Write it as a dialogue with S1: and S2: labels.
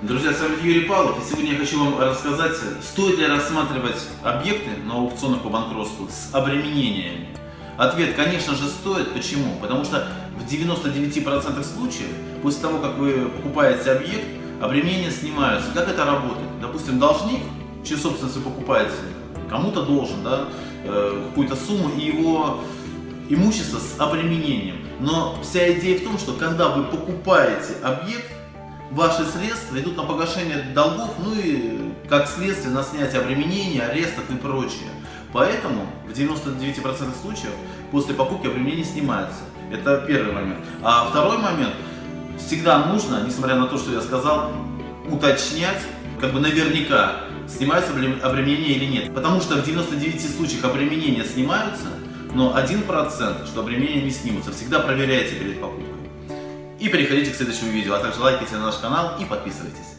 S1: Друзья, с вами Юрий Павлов, и сегодня я хочу вам рассказать, стоит ли рассматривать объекты на аукционах по банкротству с обременениями. Ответ, конечно же, стоит. Почему? Потому что в 99% случаев, после того, как вы покупаете объект, обременения снимаются. Как это работает? Допустим, должник, чью собственность вы покупаете, кому-то должен да, э, какую-то сумму, и его имущество с обременением. Но вся идея в том, что когда вы покупаете объект, ваши средства идут на погашение долгов, ну и как следствие на снятие обременений, арестов и прочее. Поэтому в 99% случаев после покупки обременение снимается. Это первый момент. А второй момент, всегда нужно, несмотря на то, что я сказал, уточнять, как бы наверняка, снимаются обременения или нет. Потому что в 99 случаях обременения снимаются, но 1%, что обременения не снимутся. Всегда проверяйте перед покупкой. И переходите к следующему видео, а также лайкайте наш канал и подписывайтесь.